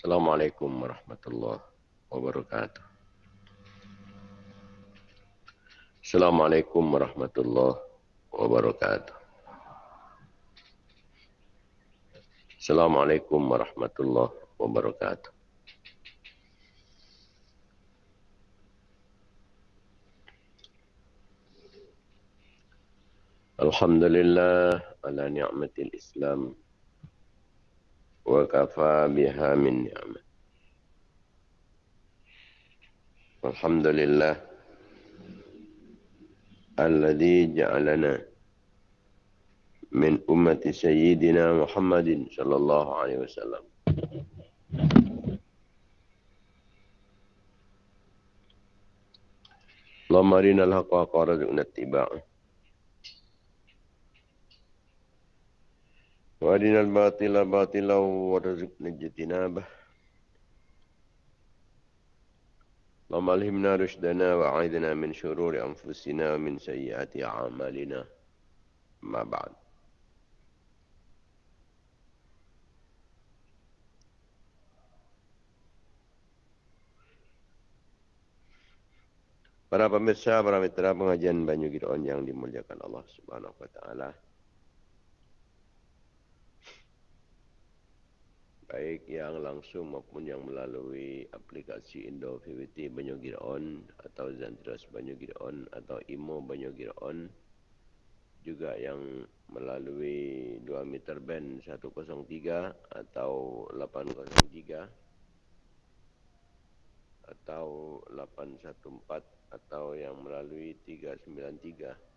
Assalamualaikum warahmatullahi wabarakatuh. Assalamualaikum warahmatullahi wabarakatuh. Assalamualaikum warahmatullahi wabarakatuh. Alhamdulillah ala ni'matil Islam wa kafa biha min ni'mat. Alhamdulillah alladhi ja'alana min ummati sayyidina Muhammadin sallallahu alaihi wasallam. Allahumma arina al-haqqa qaradzuna ittiba'ah. وارنا الباطل باطلا وارزقنا اجتنابه اللهم الهمنا رشدنا واعذنا من شرور انفسنا ومن سيئات اعمالنا ما بعد Para pemirsa, para mitra pengajian Banyu Giron yang dimuliakan Allah Subhanahu wa taala. Baik yang langsung maupun yang melalui aplikasi Indo VVT Banyu Giraon atau Zantras Banyu Giraon atau Imo Banyu Giraon juga yang melalui 2 meter band 103 atau 803 atau 814 atau yang melalui 393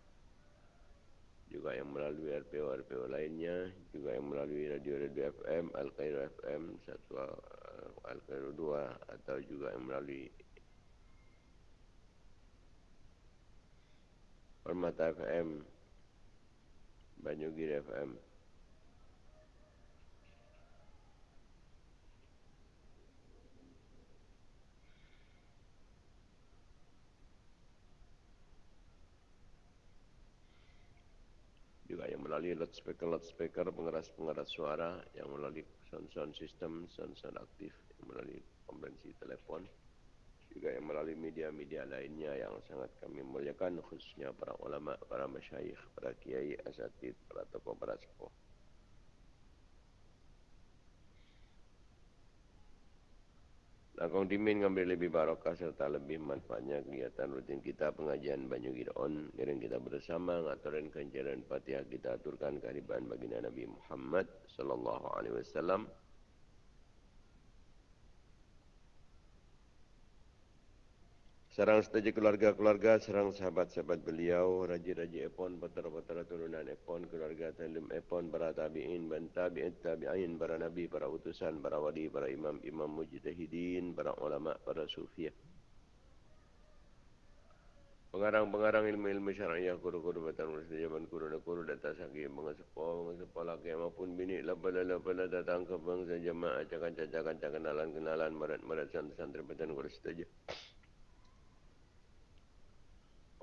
juga yang melalui RPO-RPO lainnya, juga yang melalui radio-radio FM, Al-Qairo FM, satu uh, Al-Qairo 2, atau juga yang melalui Permata FM, Banyugir FM. juga yang melalui loudspeaker loudspeaker pengeras pengeras suara yang melalui sound sound system sound sound aktif yang melalui konvensi telepon juga yang melalui media-media lainnya yang sangat kami muliakan khususnya para ulama para masyayikh para kiai asatid para tokoh para sepuh Lakong dimin ngambil lebih barokah serta lebih manfaatnya kegiatan rutin kita pengajian Banyu Giron. Ngiring kita bersama ngaturin kencaran fatihah kita aturkan kehadiran baginda Nabi Muhammad sallallahu alaihi wasallam. Serang setuju keluarga-keluarga, serang sahabat-sahabat beliau, raja-raja Epon, putera-putera turunan Epon, keluarga Talim Epon, para tabi'in, ban tabi'in, tabi'in, para nabi, para utusan, para wali, para imam-imam mujtahidin, para ulama, para sufiyah. Pengarang-pengarang ilmu-ilmu syara'iyah, guru-guru batang urus di zaman guru dan guru data sagi, mengesepo, mengesepo laki, maupun bini, labala-labala datang ke bangsa jemaah, cakan-cakan, kenalan-kenalan, marat-marat santri-santri batang urus saja.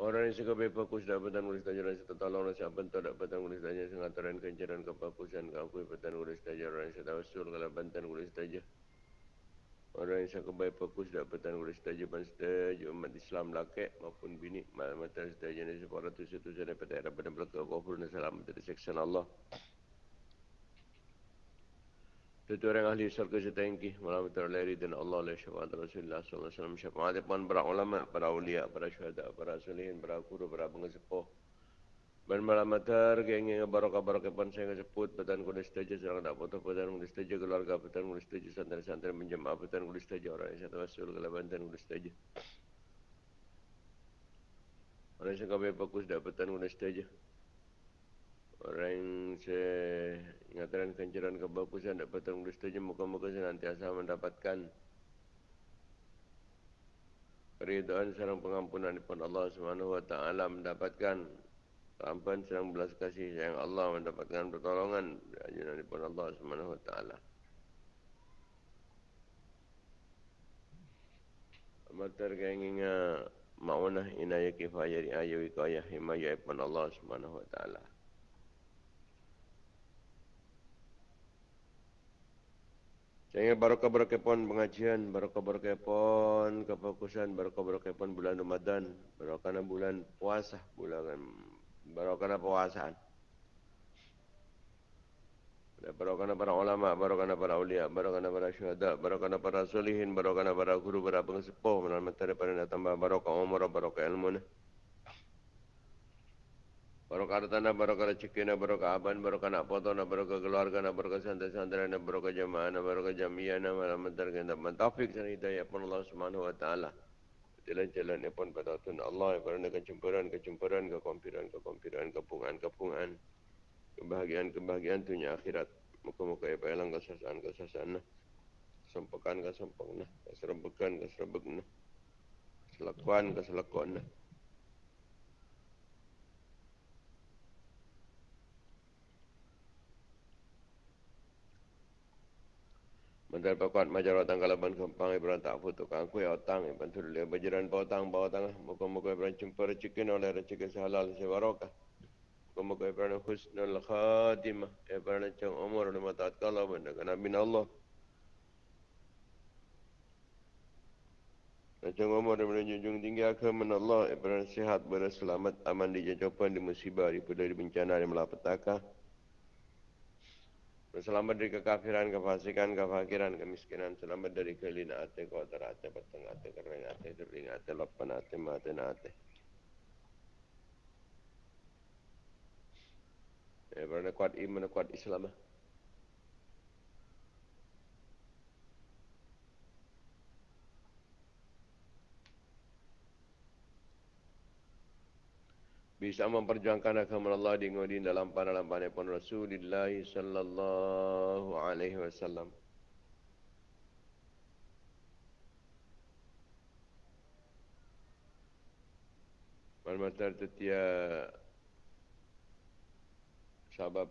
Orang yang suka berfokus dapat petang ulis tajaran serta tolong rasa bentuk dapat petang ulis tajaran sengataran kencaran kefokusan kakui petang ulis tajaran serta usul kalau bantan ulis tajaran. Orang yang suka berfokus dapat petang ulis tajaran setuju umat Islam laki maupun bini mata setuju ini sepuluh ratus itu sudah dapat era pada belakang kafir dan salam dari seksan Allah. Tentu orang ahli surga setengki malam terlari dan Allah oleh syafaat Rasulullah wasallam syafaat pun para ulama, para ulia, para syuhada, para solihin, para guru, para pengesepuh. Dan malam matar geng barokah barokah pun saya sebut petan kuda setuju serang tak foto petan kuda setuju keluarga petan kuda setuju santri-santri menjemaah petan kuda setuju orang yang satu wasul kelaban petan kuda setuju. Orang yang kami fokus dapat petan kuda setuju. Orang yang saya ingatan kencaran kebagusan dapat tanggung setuju muka-muka senantiasa mendapatkan keridhaan serang pengampunan daripada Allah Subhanahu wa taala mendapatkan ampunan serang belas kasih sayang Allah mendapatkan pertolongan daripada Allah Subhanahu wa taala. Amatar kenginga maunah inayah kifayah riayah wikayah himayah daripada Allah Subhanahu wa taala. Dengan barokah-barokah pon pengajian, barokah-barokah pon kefokusan, barokah-barokah pon bulan Ramadan, barokah bulan puasa, bulan barokah puasaan. Barokah para ulama, barokah para ulia, barokah para syuhada, barokah para solihin, barokah para guru, para pengsepuh, menamatkan daripada tambah barokah umur, barokah ilmu. Barokah tanah, barokah rezeki, barokah aban, barokah nak potong, barokah keluarga, barokah santri-santri, barokah jamaah, barokah jamiah, nama terkait dengan taufik dan hidayah pun Allah Subhanahu Wa Taala. Jalan-jalan pun pada Tuhan Allah, kerana kecemburuan, kecemburuan, kekompiran, kekompiran, kepungan, kepungan, kebahagiaan, kebahagiaan dunia akhirat. Muka-muka ya payalang kesasaan, kesasaan, kesempakan, kesempakan, keserembukan, keserembukan, keselakuan, keselakuan. Mental pakuat majar otang kalaban kempang ibran tak foto kang kuih otang ibran turul ya bajaran otang bawa otang muka-muka ibran jumpa rezekin oleh rezeki sehalal sewarokah muka-muka ibran husnul khatimah. Ibran cang umur lima taat kalaban dengan amin Allah. Cang umur dan menjunjung tinggi agama Allah Ibran sihat berselamat aman di jajapan di musibah di di bencana di malapetaka Selamat dari kekafiran, kefasikan, kefakiran, kemiskinan. Selamat dari kelina ate, kotor ate, peteng ate, kering ate, kering ate, lopan ate, mati ate. Berada kuat iman, kuat Islam. Bisa memperjuangkan agama Allah di ngudi dalam para lampane pun Rasulullah sallallahu alaihi wasallam. Malmatar tetia sebab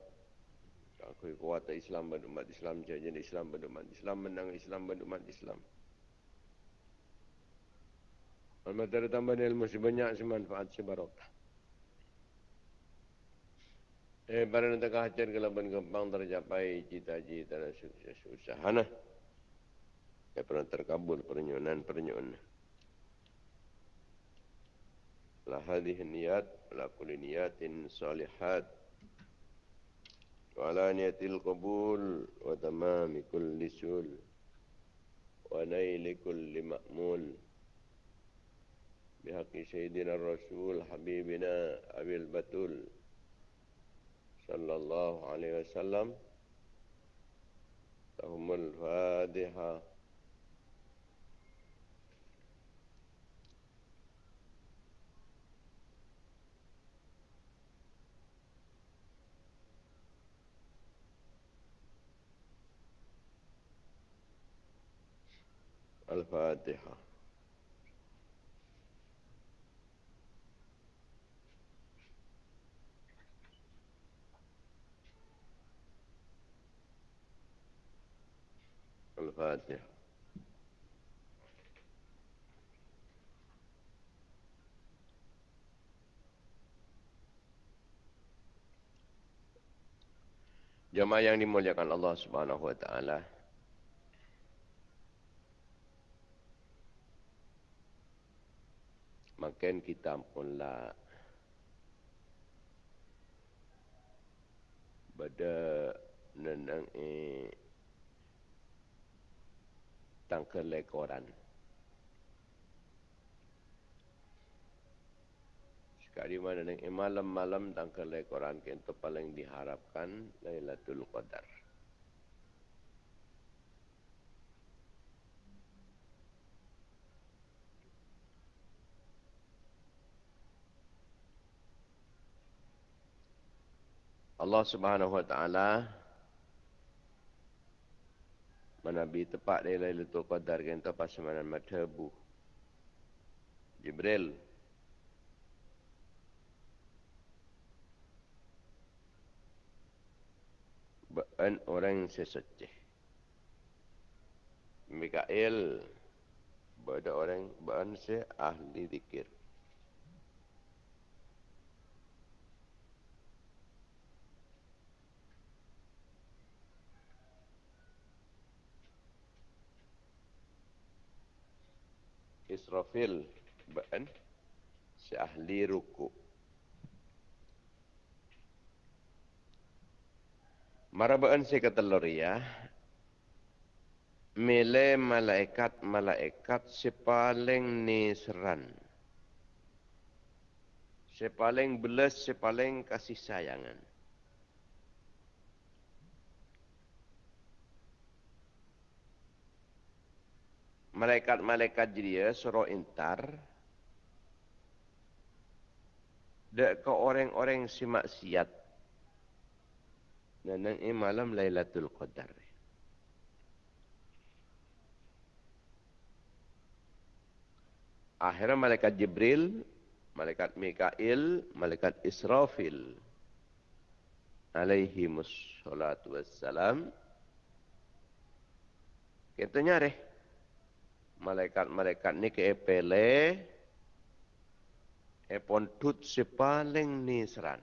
aku kuat Islam berumat Islam jadi Islam berumat Islam menang Islam berumat Islam. Malmatar tambah ilmu sebanyak semanfaat sebarokah. Eh, pada nanti kahajat ke laban gempang tercapai cita-cita dan sukses usaha. Nah. Eh, pernah terkabul pernyonan pernyonan. La hadhihi niyat la kulli niyatin salihat. Wa ala niyatil qabul wa tamami kulli sul. Wa naili kulli ma'mul. Bihaqi Sayyidina Rasul Habibina Abil Batul. الله عليه وسلم لهم الفاتحة الفاتحة ładnie. Jemaah yang dimuliakan Allah Subhanahu wa taala. Makin kita pula pada nenang eh tentang kelekoran. Sekali mana ni malam-malam tentang kelekoran kita paling diharapkan Lailatul Qadar. Allah Subhanahu wa taala Manabi tepat dia Lailatul Qadar tu pas mana madhabu. Jibril Baan orang sesuci. Mikael Bada orang Baan se ahli zikir. Israfil ba'an si ahli ruku. Marabaan si kataloria mele malaikat-malaikat si paling nisran. Si paling belas, si paling kasih sayangan. Malaikat-malaikat dia suruh intar dek ke orang-orang si maksiat. Dan ini malam Lailatul Qadar. Akhirnya malaikat Jibril, malaikat Mikail, malaikat Israfil. Alaihi wassalatu wassalam. Kita nyari malaikat-malaikat ni ke epele epon tut si paling nisran.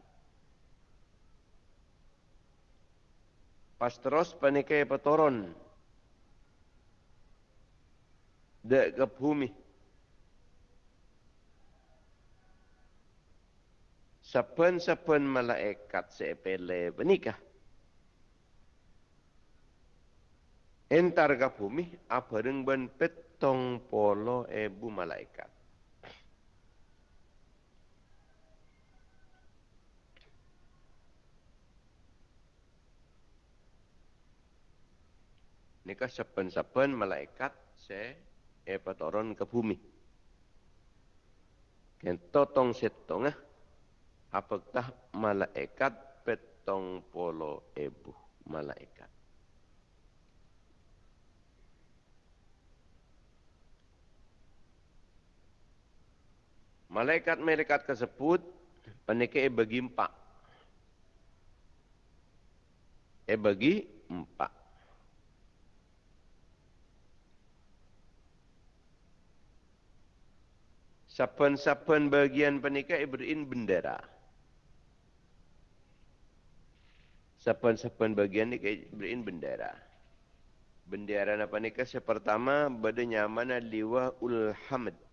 Pas terus panike petoron dek ke bumi. Sapen-sapen malaikat sepele benikah. Entar ke bumi, apa ben tong polo ebu malaikat. Nika sepen-sepen malaikat se epa turun ke bumi. Kento tong setong ah. Apakah malaikat petong polo ebu malaikat. Malaikat-malaikat tersebut penike bagi empat. E bagi empat. Sapen-sapen bagian penike berin bendera. Sapen-sapen bagian ni berin bendera. Bendera apa ni? Pertama, badannya mana liwa ul hamd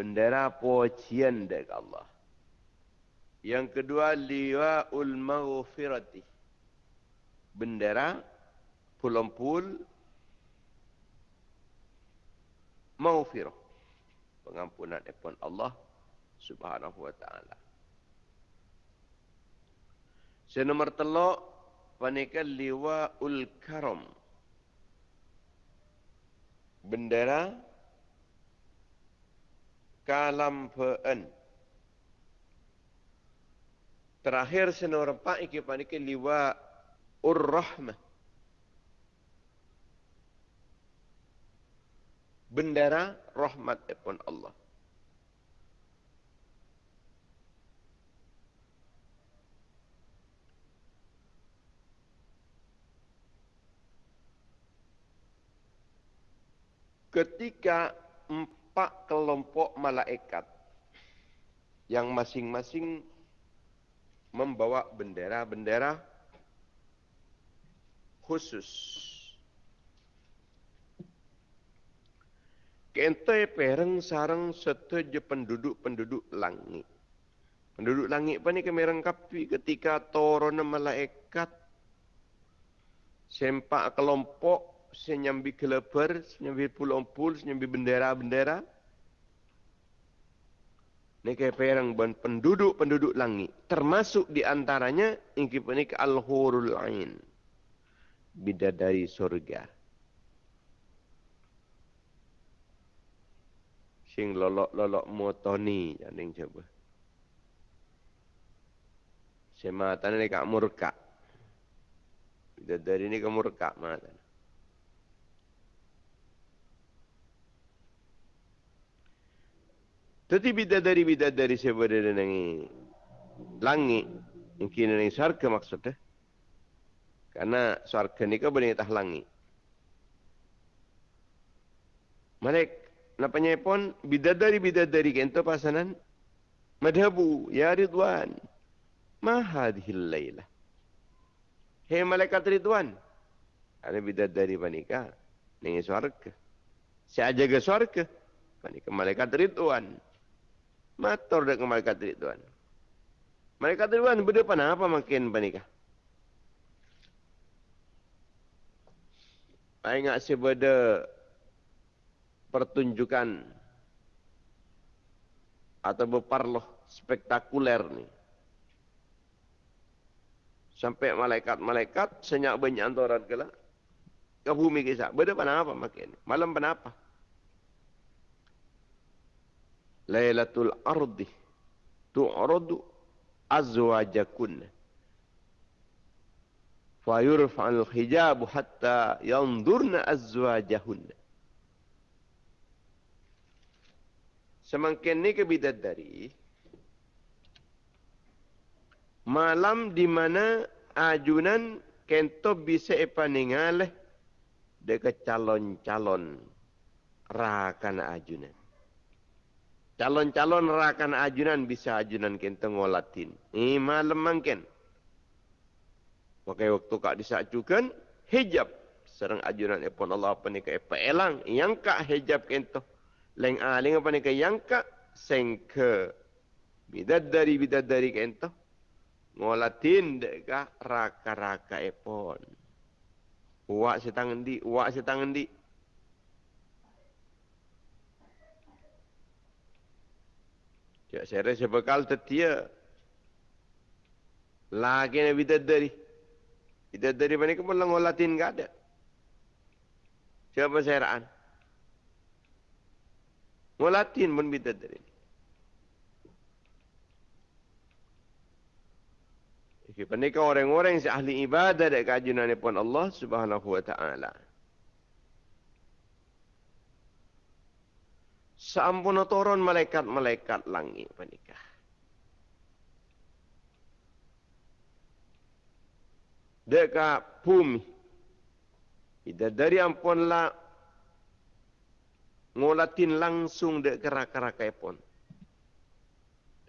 bendera pujian dari Allah. Yang kedua liwaul maghfirati. Bendera pulampul maghfirah. Pengampunan daripada Allah Subhanahu wa taala. Senomor telok panika liwaul karam. Bendera kalam fa'an. Terakhir senor empat iki panike liwa ur-rahmah. Bendera rahmat pun Allah. Ketika empat kelompok malaikat yang masing-masing membawa bendera-bendera khusus. Kente pereng sarang setuju penduduk-penduduk langit. Penduduk langit apa ni kami rengkapi ketika turun malaikat sempak kelompok senyambi keleper, senyambi pulau-pulau, senyambi bendera-bendera. Ini kayak perang penduduk-penduduk langit. Termasuk di antaranya ingki penik al-hurul ain. Bidadari surga. Sing lolok-lolok motoni. Yang coba. Sematan ini kak murka. Bidadari ini kak murka. Matan. Tetapi bidadari-bidadari sebenarnya nangi langit, mungkin nangi sarka maksudnya. Karena sarka ni kan benih tah langit. Malek, napanya pun bidadari-bidadari kento pasanan. Madhabu, ya Ridwan. Mahadhil laylah. Hei malaikat Ridwan. Ada bidadari panika. Nangi sarka. Saya jaga syurga. Panika malaikat Ridwan. Matur dak malaikat Ridwan. Malaikat Ridwan berdepan apa makin panika? Saya ingat sebeda pertunjukan atau beparloh spektakuler ni. Sampai malaikat-malaikat senyak banyak antoran ke lah. Ke bumi kisah. Beda pada apa makin? Malam pada apa? Laylatul ardi tu'radu azwajakun. Fayurfa'al hijabu hatta yandurna azwajahun. Semakin ni kebidadari, malam di mana ajunan kento bisa epaningal dekat calon-calon rakan ajunan. Calon-calon rakan ajunan bisa ajunan kento ngolatin. Ini malam mangken. Pakai waktu kak disajukan hijab. Serang ajunan epon Allah apa ni ke epa elang. Yang kak hijab kento. Leng aling apa ni ke yang kak sengke. Bidad dari bidad dari kento ngolatin deka raka-raka epon. Uak setang di, uak setang di. Ya, saya rasa bekal tetia. Lagi nak bidat dari. Bidat dari mana ke pun ngolatin tak ada. Siapa saya raan? Ngolatin pun bidat dari. Kepada orang-orang yang ahli ibadah dan kajian pun Allah subhanahu wa ta'ala. Sampun turun malaikat-malaikat langit panikah. Dekat bumi. Ida dari ampunlah ngolatin langsung dek kerak-kerak pun.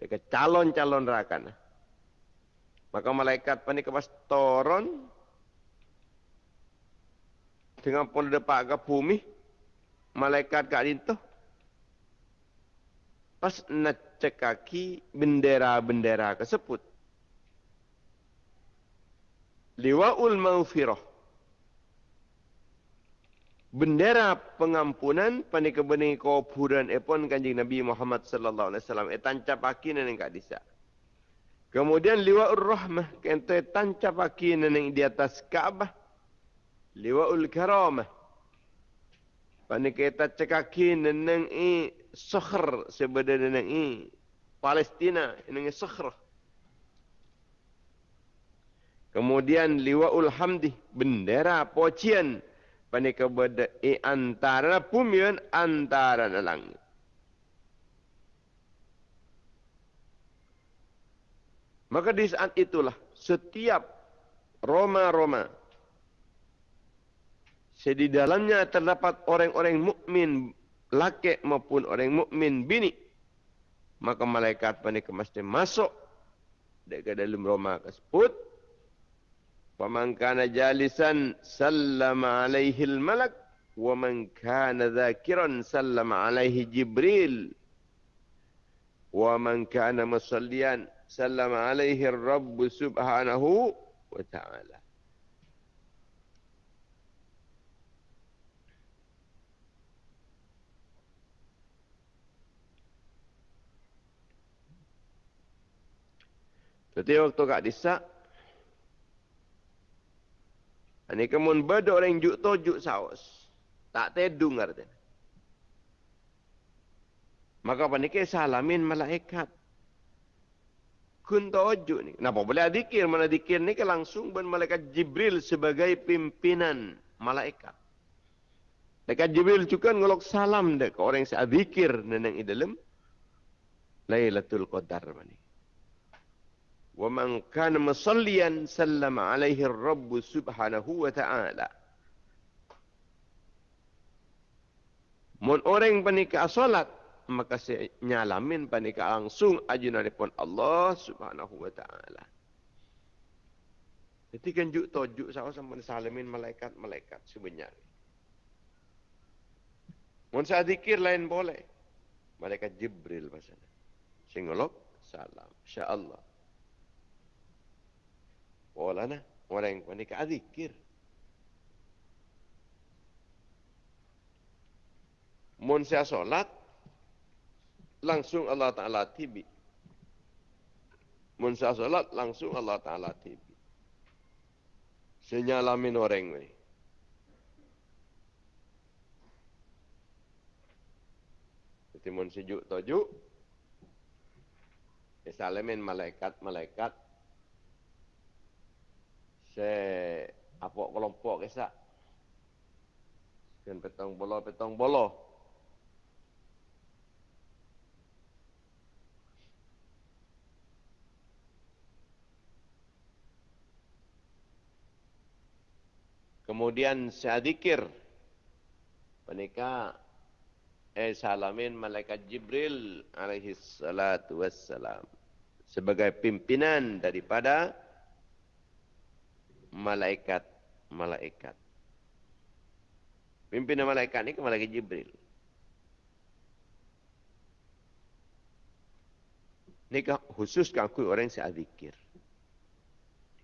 Dekat calon-calon rakan. Maka malaikat panik kepas toron dengan pun depak ke bumi malaikat kat itu pas nak cekaki bendera-bendera tersebut liwaul maghfirah bendera pengampunan panik kebeni kuburan epon kanjeng Nabi Muhammad sallallahu alaihi wasallam etancap akin nang kat disa Kemudian liwa'ur rahmah. Kento tancap aki neneng di atas Kaabah. Liwa'ul karamah. Pani kita cekaki neneng i sokhr sebeda neneng i. Palestina neneng i sokhr. Kemudian liwa'ul hamdi. Bendera pocian. Pani kebeda i antara pumian antara langit. Maka di saat itulah setiap Roma-Roma di dalamnya terdapat orang-orang mukmin laki maupun orang mukmin bini. Maka malaikat panik mesti masuk ke dalam Roma tersebut. Faman kana jalisan sallama alaihi malak wa man kana dhakiran sallama alaihi jibril. Wa man kana musallian sallam alaihi rabb subhanahu wa ta'ala. Jadi waktu kak disak, ini kemun beda orang juk tojuk saus. Tak tedung artinya. Maka paniknya salamin malaikat kun tawajuk ni. Kenapa boleh dikir? Mana dikir ni ke langsung ben malaikat Jibril sebagai pimpinan malaikat. Malaikat Jibril juga ngolok salam dek orang yang dikir neneng i dalam Lailatul Qadar mani. Wa man kana musalliyan sallama alaihi ar-rabb subhanahu wa ta'ala. Mun orang panika salat maka saya nyalamin panika langsung ajunan pun Allah Subhanahu wa taala. Jadi kan juk tojuk sama sama salamin malaikat-malaikat sebenarnya. Mun saya zikir lain boleh. Malaikat Jibril pasal. Singolok salam. Insya-Allah. Wala na. Orang yang panik zikir. Mun saya solat, langsung Allah Ta'ala tibi. Mun saya solat, langsung Allah Ta'ala tibi. Senyalamin orang ini. Jadi mun sejuk tojuk, Isalamin malaikat-malaikat se apa kelompok kesak. Sekian petong bolo, petong bolo. Kemudian saya dikir. Menikah. Eh salamin malaikat Jibril alaihi salatu wassalam. Sebagai pimpinan daripada malaikat-malaikat. Pimpinan malaikat ini ke malaikat Jibril. Ini khusus aku orang yang saya zikir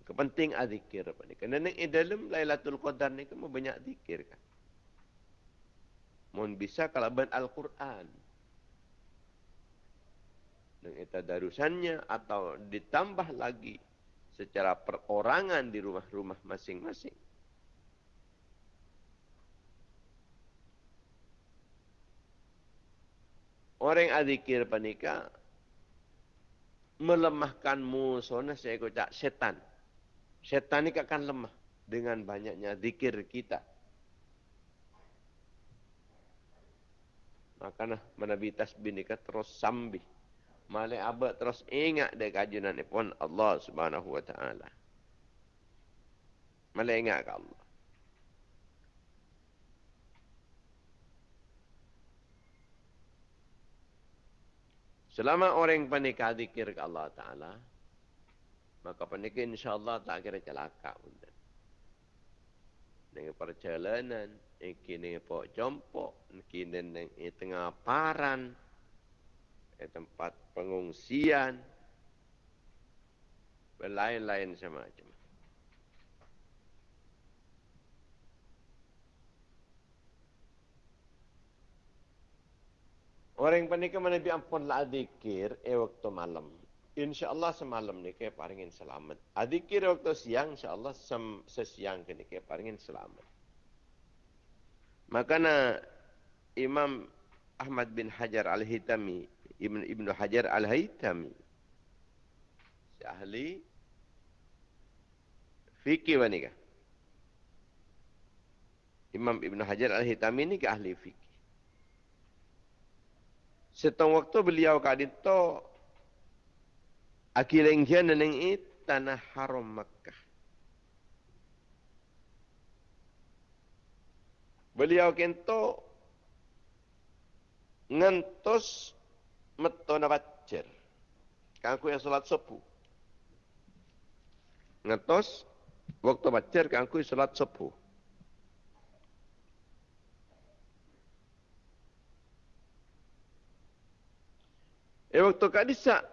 kepenting azikir apa ni. Kerana ni dalam Lailatul Qadar ni kan banyak zikir kan. Mohon bisa kalau ban Al-Quran. Dan itu darusannya atau ditambah lagi secara perorangan di rumah-rumah masing-masing. Orang azikir panika melemahkan musuhnya saya kocak setan. Setan ini akan lemah dengan banyaknya zikir kita. Makanya menabi tasbih terus sambil. Malai abad terus ingat dia kajian ini pun Allah subhanahu wa ta'ala. Malai ingat ke Allah. Selama orang panik zikir ke Allah Ta'ala, maka pernikahan insyaAllah tak kira celaka pun. Dengan perjalanan, kini pok jompok, dengan tengah paran, tempat pengungsian, berlain-lain sama macam. Orang panik mana bi ampun lah dikir, eh waktu malam. InsyaAllah semalam ni kaya paringin selamat. Adikir waktu siang, insyaAllah sem sesiang kini kaya paringin selamat. Makanya Imam Ahmad bin Hajar al-Hitami, Ibn, Ibn Hajar al-Hitami, si ahli fikih mana Imam Ibn Hajar al-Hitami ni ke ahli fikih. Setong waktu beliau kadito Akilang kian neng it tanah haram Makkah. Beliau kento ngantos meto na bacer. Kangku yang salat sepu. Ngantos waktu bacer kangku salat sepu. Eh waktu kadisa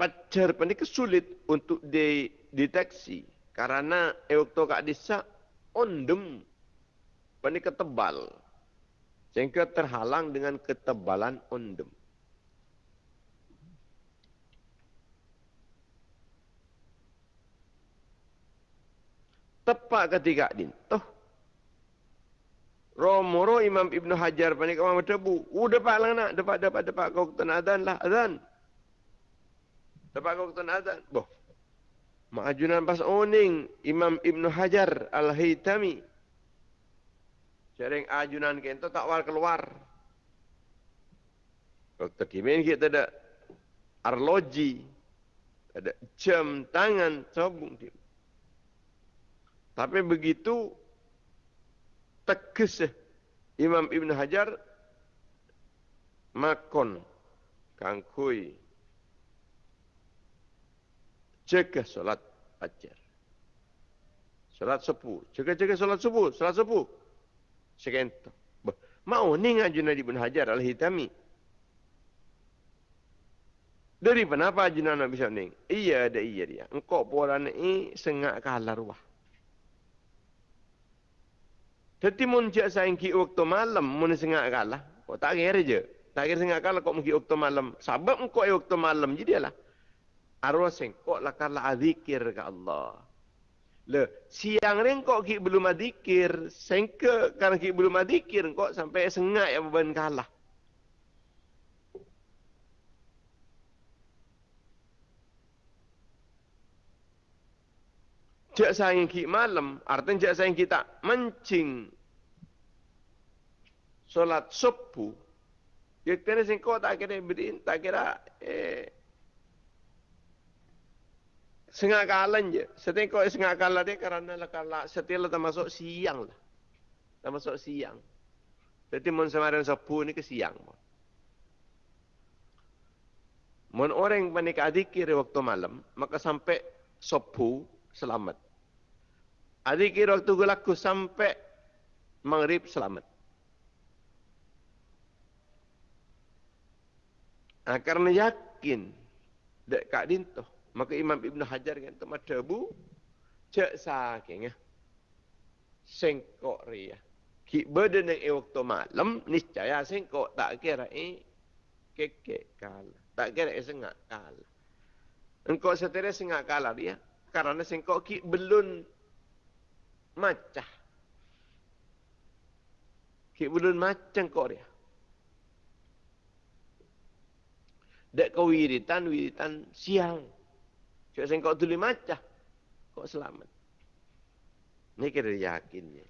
pacar ini kesulit untuk dideteksi karena waktu kak disa ondem ini ketebal sehingga terhalang dengan ketebalan ondem. Tepat ketika din, toh Romoro Imam Ibn Hajar panik kamu debu. Udah pak lang nak, dapat dapat dapat kau tenadan lah azan. Dapat kau kata azan. Boh. Ma'ajunan pas oning Imam Ibn Hajar Al-Haytami. Sering ajunan kento tak war keluar. Waktu kimin kita ada arloji. Ada jam tangan sobung dia. Tapi begitu tegas Imam Ibn Hajar makon kangkui jaga solat fajar. Solat subuh. Jaga-jaga solat subuh. Solat subuh. Sekento. Mau ni ngaju Nabi bin Hajar al-Hitami. Dari kenapa jinan Nabi Syaning? Iya ada iya dia. Engkau poran ini sengak kalah ruah. Jadi mun cak sayang ki waktu malam mun sengak kalah. Kau tak kira je. Tak kira sengak kalah kau mungkin waktu malam. Sebab engkau waktu malam jadi lah. Arwah sengkok lah kalah azikir ke Allah. Le, siang ni kau ki belum adikir. Sengke karena ki belum adikir kau sampai sengak yang beban kalah. Cak sayang ki malam, artinya cak sayang kita mencing solat subuh. Ya kena sing kau tak kira berdin, tak kira eh sengah kalan je. Setiap kau sengah kalan dia kerana lah kalah setiap lah termasuk siang lah. Termasuk siang. Jadi mon semarin subuh ni ke siang. Mon orang yang panik adikir waktu malam, maka sampai subuh selamat. Adik kira waktu gelaku sampai maghrib selamat. Nah, karena yakin dek kak dinto, maka Imam Ibn Hajar kan tu mata bu cek saking ya. Sengkok ria. Ki beden yang waktu malam niscaya sengkok tak kira eh keke kalah. Tak kira eh sengak kalah. Engkau setelah sengak kalah dia. Karena sengkok ki belum macah. Kik belum macam kau dia. Dek kau wiritan, wiritan siang. Cuma saya kau tulis macah. Kau selamat. Ini kira yakinnya.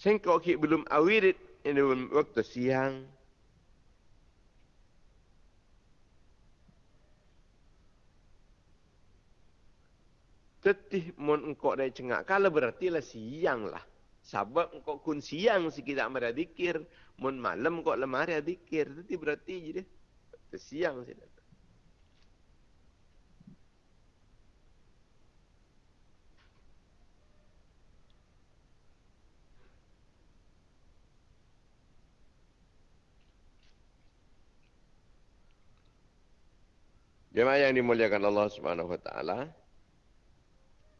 Saya kau belum awirit. Ini waktu siang. Tetih mun engkau dari cengak kala berarti lah siang lah. Sebab engkau kun siang si kita amara dikir. Mun malam engkau lemari dikir. Tetih berarti je dia. Siang sih. Jemaah yang dimuliakan Allah Subhanahu wa taala,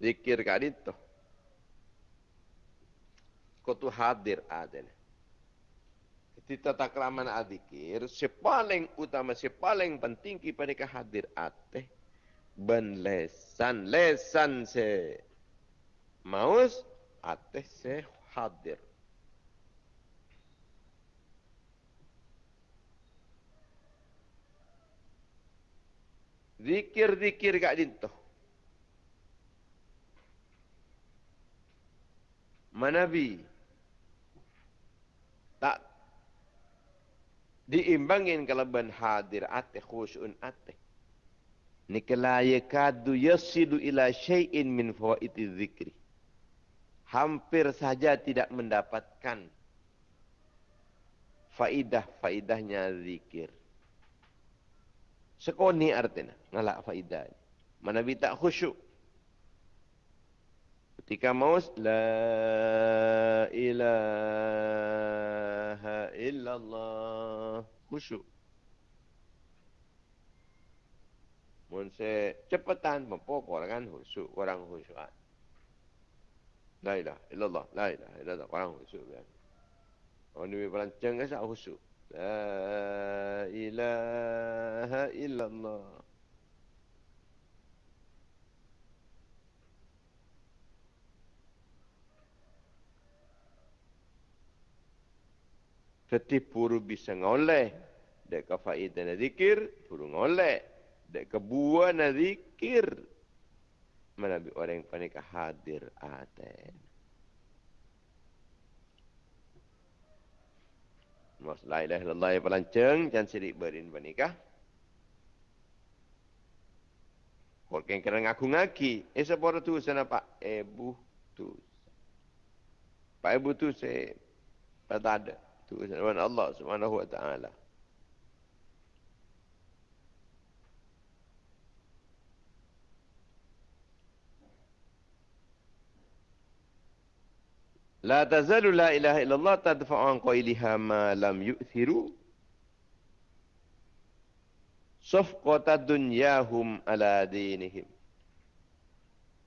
zikir kat itu. Kau tu hadir ada. Kita tak keraman adzikir, sepaling utama, sepaling penting kepada kehadir ate. Ben lesan, lesan se maus, ate se hadir. Zikir-zikir kat dintuh. Manabi. Tak diimbangin kalau ben hadir. Ate khusyun ate. Nikla yakadu yasidu ila syai'in min fawaiti dzikri hampir saja tidak mendapatkan faidah faidahnya zikir. Sekoni artinya ngalak faidah manabi tak khusyuk Ketika maus la ilaha illallah khusyuk. Mun se cepatan mempokok kan khusyuk orang khusyuk. La ilaha illallah, la ilaha illallah orang khusyuk kan. Orang ni berancang ke sak khusyuk. La ilaha illallah. Setiap puru bisa ngoleh. Dek ke faidah na zikir, puru ngoleh. Dek ke buah na zikir. Mana bi orang panik hadir aten. Mas la ilaha illallah yang pelanceng, jangan sirik berin panikah. Kalau yang kena ngaku ngaki, eh sepuluh tu sana pak ibu tu. Pak ibu tu saya tak ada وأن الله سبحانه وتعالى. لا تزال لا إله إلا الله تدفع عن قيلها ما لم يؤثروا. صفقة دنياهم على دينهم.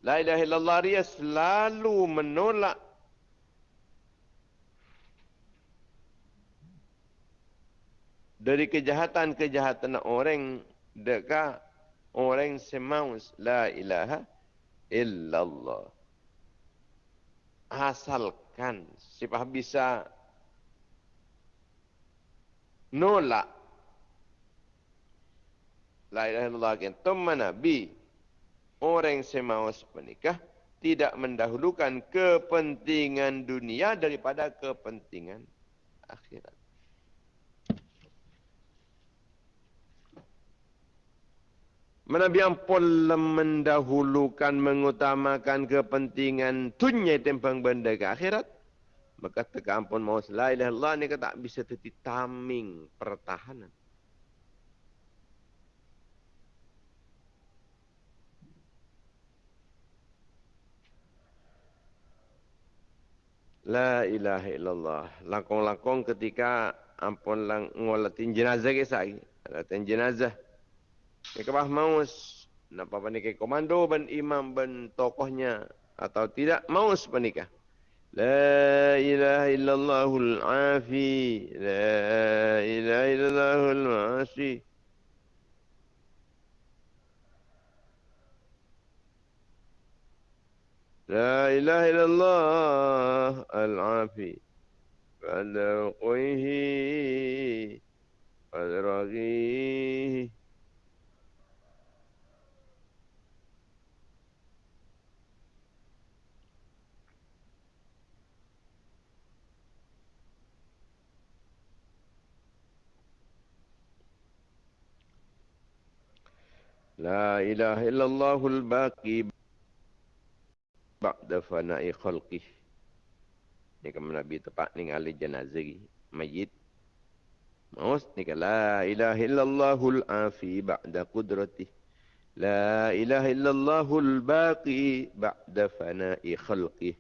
لا إله إلا الله ريا سلالو menolak dari kejahatan-kejahatan orang dekat orang semaus la ilaha illallah. Asalkan siapa bisa nolak la ilaha illallah teman nabi orang semaus menikah tidak mendahulukan kepentingan dunia daripada kepentingan akhirat. Menabi ampun mendahulukan, mengutamakan kepentingan dunia tempang benda ke akhirat. Maka teka ampun la ilaha Allah ni tak bisa teti taming pertahanan. La ilaha illallah. Langkong-langkong ketika ampun lang ngolatin jenazah ke saya. Ngolatin jenazah. Mereka bah maus. Napa panikah komando ban imam ban tokohnya. Atau tidak maus panikah. La ilaha illallahul afi. La ilaha illallahul masi. La ilaha illallah al-afi. Pada quihi. Pada ragihi. لا إله إلا الله الباقي بعد فناء خلقه ni kan Nabi tepat ni ngali jenazah mayit maus ni kan la ilaha illallahul afi ba'da qudrati la ilaha illallahul baqi ba'da fana'i khalqih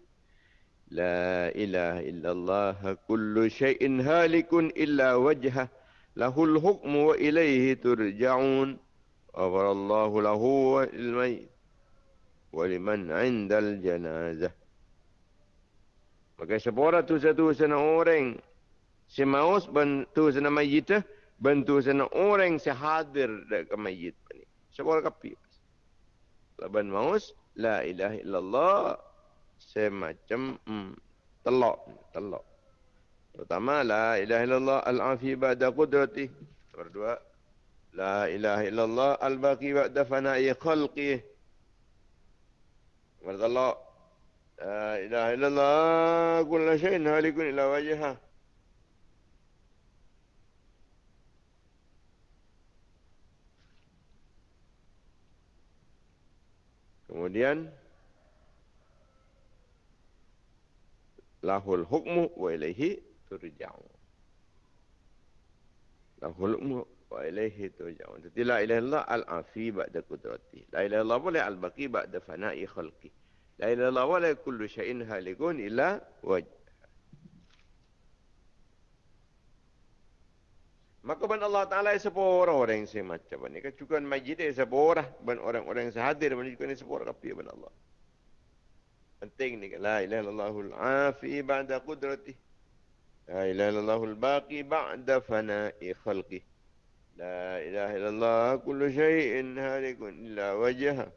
la ilaha illallah kullu syai'in halikun illa wajhah lahul hukmu wa ilaihi turja'un غفر الله له والميت ولمن عند الجنازة Maka sepora tu satu sana orang si maus bantu sana mayit bantu sana orang si hadir ke mayit ni. Sepora kapi. Laban maus la ilaha illallah semacam hmm, telok telok. Pertama la ilaha illallah al-afi ba'da qudrati. Berdua لا إله إلا الله الباقي بعد فناء خلقه ورد الله لا إله إلا الله كل شيء هالك إلى وجهه Kemudian lahul hukmu wa ilaihi turja'un. Lahul hukmu wa ilaihi turja'un. Jadi la ilaha illallah al-afi ba'da qudrati. La ilaha illallah boleh al-baqi ba'da fana'i khalqi. La ilaha illallah boleh kullu syai'in halikun illa wajh. Maka ban Allah Ta'ala sepura orang yang semacam. Kan juga majid dia sepura. Ban orang-orang yang sehadir. Ban juga ni sepura kapi ban Allah. Penting ni. La ilaha illallahul afi ba'da qudrati. La ilaha illallahul baqi ba'da fana'i khalqi. لا إله إلا الله كل شيء هالك إلا وجهه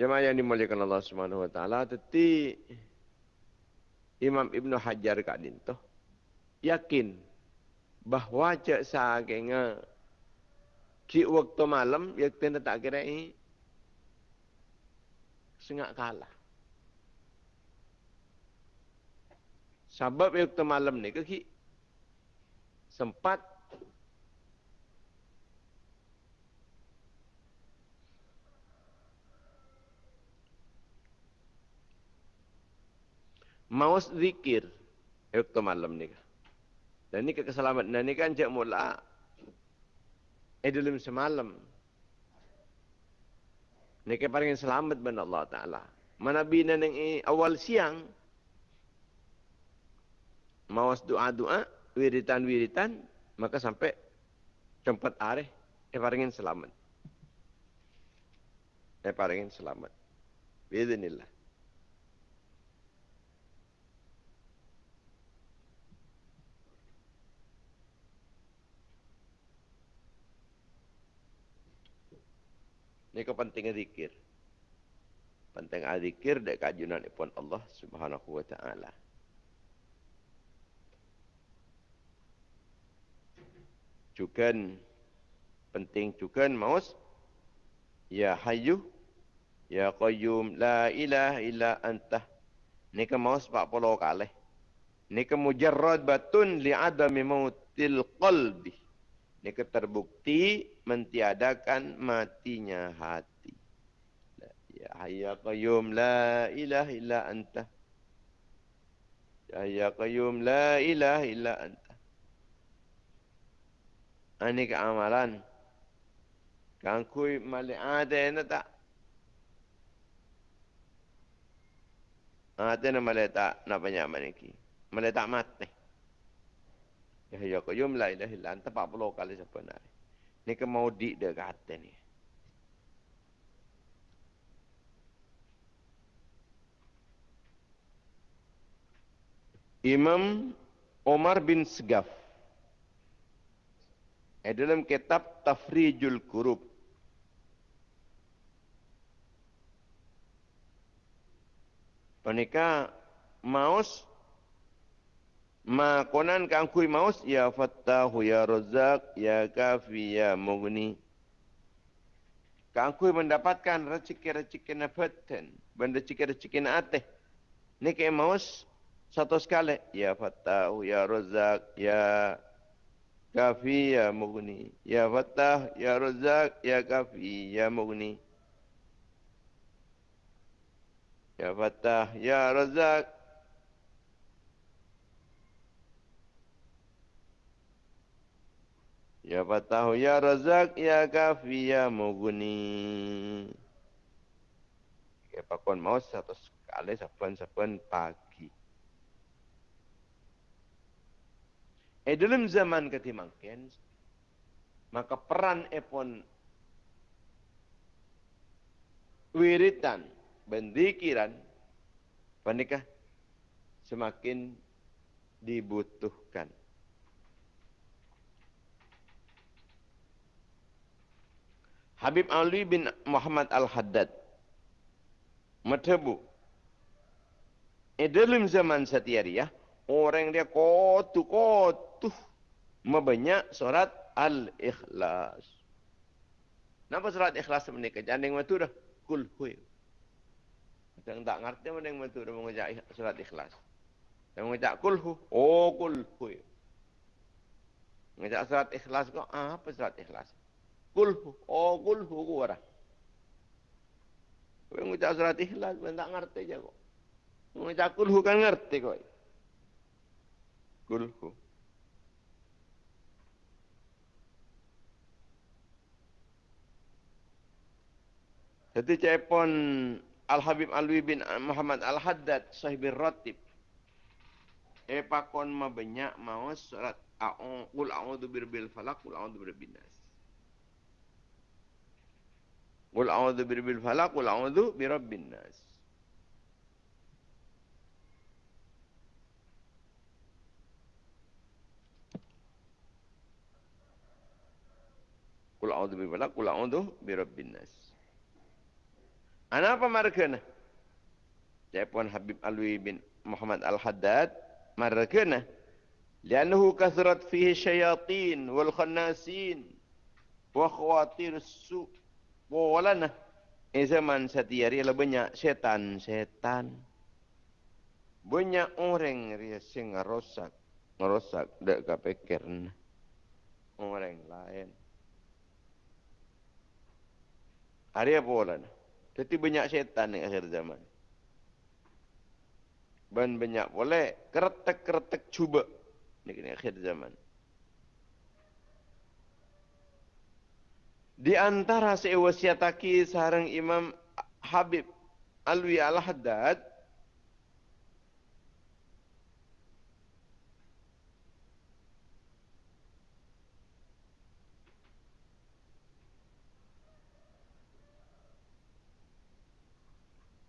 Jemaah yang dimuliakan Allah Subhanahu wa taala teti Imam Ibn Hajar kadin tu yakin bahawa cak sakenge Ki waktu malam, ya kita tak kira ini sengak kalah. Sebab waktu malam ni ke sempat maus zikir Waktu malam ni. Dan ni keselamatan. Dan ni kan cik mula. Dalam semalam. Ni paling selamat ben Allah Ta'ala. Mana bina yang awal siang. Mawas doa-doa. Wiritan-wiritan. Maka sampai tempat areh. Eh paling selamat. Eh paling selamat. Bismillah. Ini kepentingan zikir. Penting zikir dek kajunan pun Allah Subhanahu wa taala. Cukan penting cukan maus ya hayyu ya qayyum la ilaha illa anta. Ni ke maus 40 kali. Ni ke mujarrad batun li adami mautil qalbi. Ni ke terbukti mentiadakan matinya hati. Ya hayya qayyum la ilaha illa anta. Ya hayya qayyum la ilaha illa anta. Ini keamalan. Kan kui mali ada na tak? Ada na mali tak na banyak ki. Mali tak mati. Ya hayya qayyum la ilaha illa anta 40 kali sebenarnya. Ni ke mau di dia kata ni. Imam Omar bin Segaf. Eh, dalam kitab Tafrijul Kurub. Pernikah maus Ma konan kan kui maus ya fattahu ya razak ya kafi ya mughni. Kan kui mendapatkan rezeki-rezeki nafatan, benda rezeki-rezeki ateh. Ni ke maus satu sekali ya fattahu ya razak ya kafi ya mughni. Ya fattah ya razak ya kafi ya mughni. Ya fattah ya razak Ya Fatahu Ya Razak Ya Kafi Ya Mughni. Ya pakon mau satu sekali saban-saban pagi. Eh dalam zaman ketimangken maka peran epon wiritan bendikiran panikah semakin dibutuhkan. Habib Ali bin Muhammad Al-Haddad. Matabu. E dalam zaman setiari ya, orang dia kotu kotu membanyak surat Al-Ikhlas. Napa surat Ikhlas menikah? Janding matu dah. Kul huy. Kita tak ngerti mana yang matu dah mengajak surat Ikhlas. Dia mengajak kul hu. Oh kul huy. Mengajak surat Ikhlas kok. Ah, apa surat Ikhlas? Kulhu. Oh, kulhu ku ora. Kowe ngucap surat ikhlas ben tak ngerti aja kok. Ngucap kulhu kan ngerti kok. Kulhu. Jadi cepon Al-Habib Alwi bin Muhammad Al-Haddad sahibir ratib. E pakon mabanyak mau surat Qul a'udzu birabbil falaq, qul a'udzu birabbin nas. Qul a'udzu birabbil falaq qul a'udzu birabbin nas. Qul a'udzu birabbil falaq qul a'udzu birabbin nas. Ana apa markana? Saya Habib Alwi bin Muhammad Al-Haddad markana. Lianuhu kasrat fihi syayatin wal khannasin wa khawatir su' Wala na. Eh zaman setiari lah banyak setan-setan. Banyak orang dia sing ngerosak. Ngerosak. Tak kepikir. Orang lain. Hari apa wala na? Jadi banyak setan di akhir zaman. ban banyak boleh keretek-keretek cuba. Ini akhir zaman. Di antara sewasiataki sarang Imam Habib Alwi Al-Haddad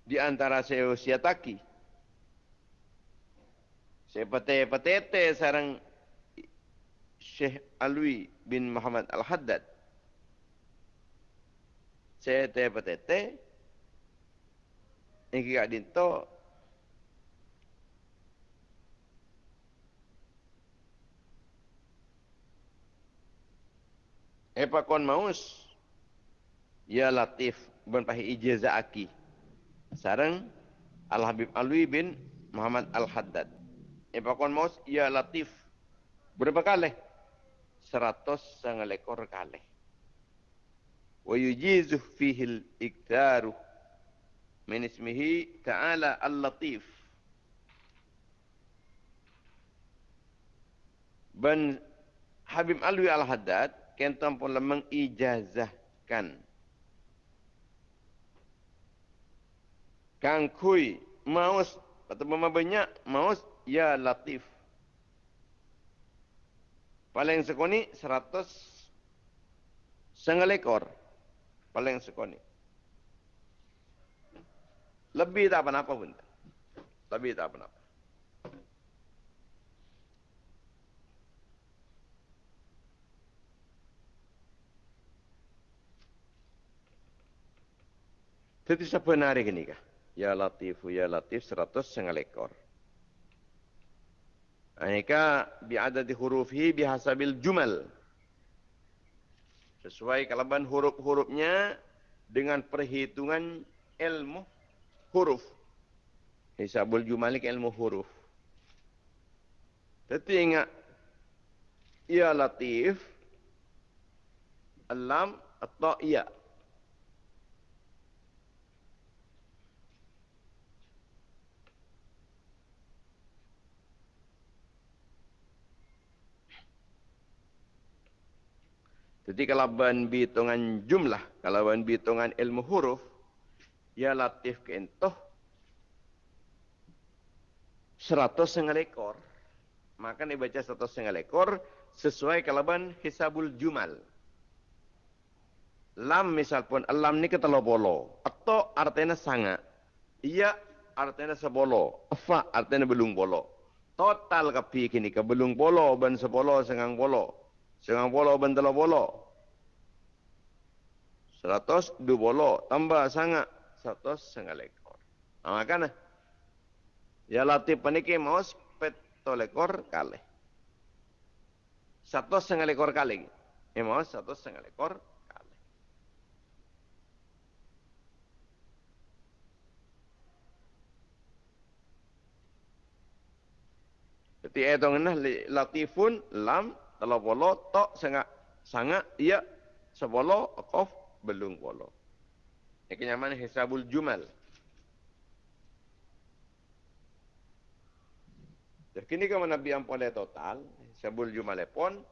di antara saya siataki. Saya pete-pete sarang Syekh Alwi bin Muhammad Al-Haddad. Saya pete-pete. Ini kaya dinto. Epa kon maus. Ya Latif. Ben pahi ijazah aki sarang Al Habib Alwi bin Muhammad Al Haddad. Epakon maus ya latif. Berapa kali? Seratus sangat ekor kali. Wa yujizu fihi al-iktaru min ismihi ta'ala al-latif. Ben Habib Alwi Al-Haddad kentam pun mengijazahkan Kang kui maus atau mama banyak maus ya latif. Paling sekoni seratus setengah Paling sekoni. Lebih tak apa-apa pun. Lebih tak apa-apa. Jadi sebenarnya ini kah? Ya Latifu Ya Latif seratus setengah ekor. Anika bi'adadi hurufi bihasabil jumal. Sesuai kalaban huruf-hurufnya dengan perhitungan ilmu huruf. Hisabul jumalik ilmu huruf. Tapi ingat, Ya Latif, Alam atau Ya. Jadi kalau ban hitungan jumlah, kalau ban hitungan ilmu huruf, ya latif ke entoh seratus setengah ekor. Maka ni baca seratus setengah ekor sesuai kalau ban hisabul jumal. Lam misal pun, lam ni kata bolo. Atau artinya sangat. Iya artinya sebolo. Fa artinya belum bolo. Total kapi kini ke belum bolo, ban sebolo, sengang bolo. Sengang bolo, ban telo bolo. Seratus dua bolo tambah sangat seratus setengah lekor. Nah, makanya ya latih paniki mau peto lekor kali. Satu setengah lekor kali. Ya mau satu setengah lekor kali. Jadi itu ngena latifun lam telah bolo tok sangat sangat iya sebolo kof belum polo. Ini kenyaman hisabul jumal. Jadi kini kalau Nabi yang boleh total, hisabul jumal pun,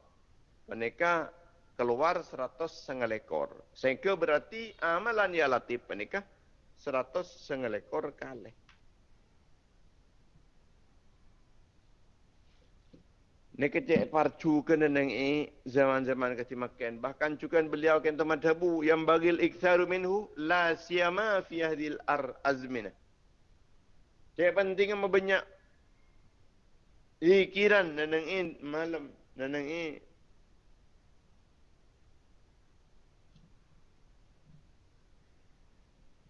mereka keluar seratus setengah ekor. Sehingga berarti amalan ya latif mereka seratus setengah ekor kali. Nek cek parcu kena neng e zaman-zaman kati makan. Bahkan juga beliau kan teman tabu yang bagil iktsaru minhu la siyama fi hadhil ar azmina. Cek penting yang banyak ikiran neng e malam neng e.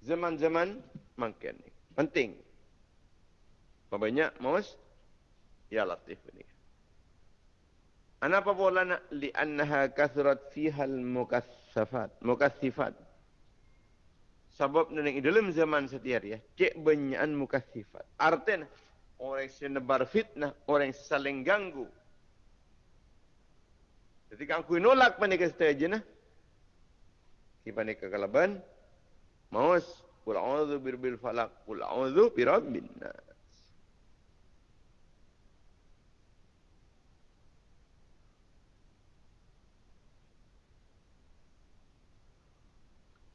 Zaman-zaman makan penting. Banyak maus ya latif ini. Kenapa pula nak li'annaha kathrat fiha al-mukathafat, mukathifat. Sebab neng dalam zaman setiap ya, cek banyakan mukathifat. Artinya orang yang nebar fitnah, orang yang saling ganggu. Jadi kan aku nolak panik stage na. Ki panik kekalaban. Maus, kul a'udzu birbil falak, kul a'udzu birabbin.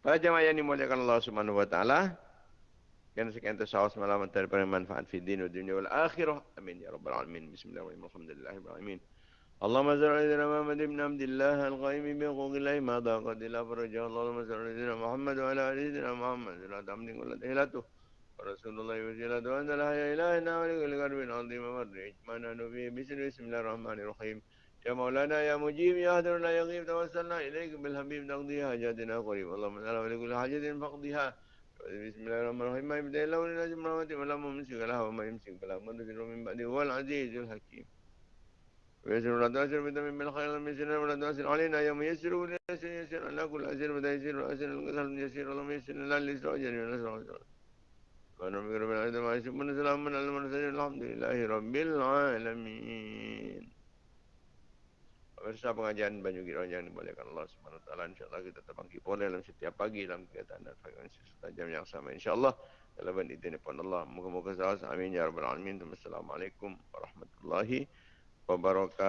Para jemaah yang dimuliakan Allah Subhanahu wa taala, Kan sekian tasawuf semalam antara manfaat fi din wa dunia wal akhirah. Amin ya rabbal alamin. Bismillahirrahmanirrahim. Alhamdulillahirabbil alamin. اللهم صل على سيدنا محمد بن عبد الله القائم بحقوق الله ما ضاقت الا فرجه اللهم صل على سيدنا محمد وعلى ال سيدنا محمد لا تمن كل تهلته ورسول الله وسيلته وانت لا حيا الهنا ولكل قلب عظيم مرج ما نبي بسم الله الرحمن الرحيم يا مولانا يا مجيب يا هدر لا يغيب توسلنا إليك بالحبيب تقضي حاجاتنا قريب. اللهم صل على كل حاجة فاقضيها. بسم الله الرحمن الرحيم. ما يبدأ إلا ولله رحمته ولا ممسك لها وما يمسك فلا مرسل من بعده هو العزيز الحكيم. ويسر ولا تؤسر بدم من الخير لم يسر ولا تؤسر علينا. يوم يسر ولا يسر يسر. على كل أسر بدا يسر وأسر القتل يسر. اللهم يسر لنا الإسراء جل ونسر وسر ونبقى رب العالمين ما يسر من سلام من المرسلين الحمد لله رب العالمين. Pemirsa pengajian Banyu Giron yang dimuliakan Allah taala insyaallah kita terbangkit boleh dalam setiap pagi dalam kegiatan dan frekuensi serta jam yang sama insyaallah. Dalam izin Allah moga-moga selamat amin ya rabbal alamin. Assalamualaikum warahmatullahi wabarakatuh